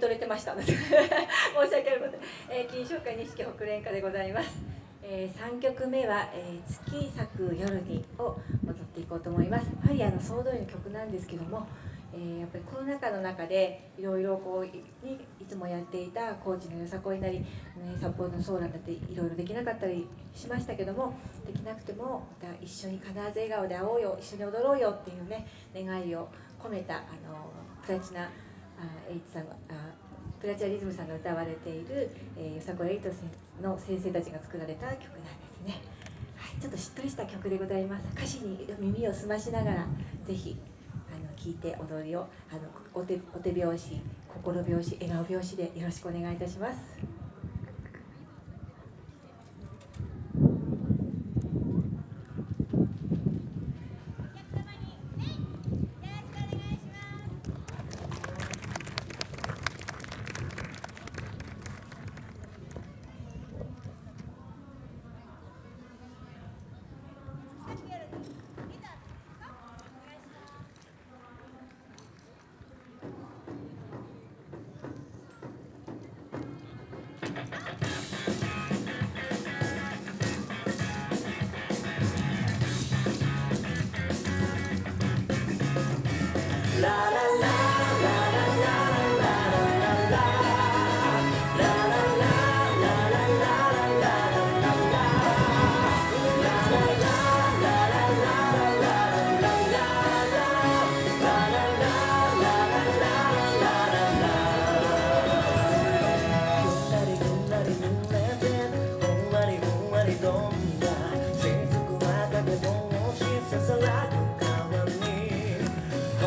取れてました 申し訳ありません、えー、金賞会錦北連歌でございます、えー、3曲目は、えー、月咲く夜にを踊っていこうと思います。やはりあの総動員の曲なんですけどもえー、やっぱりコロナ禍の中でいろいろこういいつもやっていた高知のよさこいなり、ね、札幌のソーランだっていろいろできなかったりしましたけどもできなくてもまた一緒に必ず笑顔で会おうよ一緒に踊ろうよっていうね願いを込めたあのプラチナエイチさんあプラチナリズムさんが歌われている、えー、よさこエイトの先生たちが作られた曲なんですね。はい、ちょっとしっとりした曲でございます歌詞に耳を澄ましながらぜひ聞いて踊りをあのお手お手拍子心拍子笑顔拍子でよろしくお願いいたします。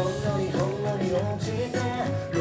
んのりほんのり落ちて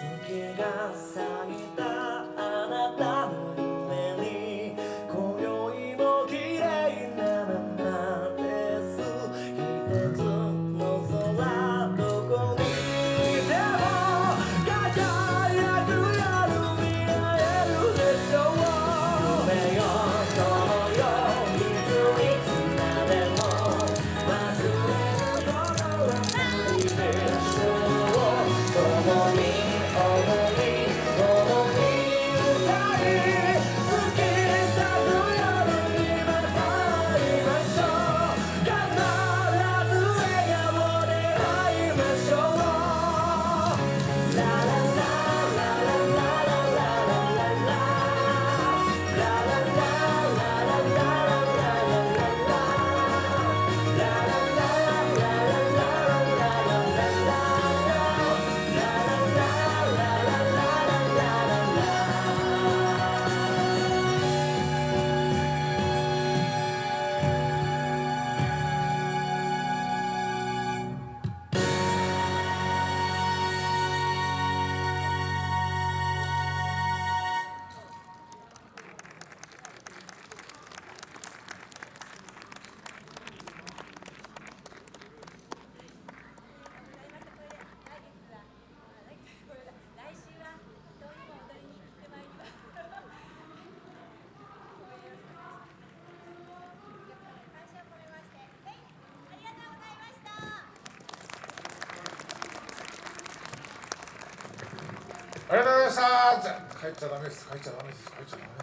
月が咲いたあなたありがとうございました。帰っちゃダメです。帰っちゃダメです。帰っちゃダメです。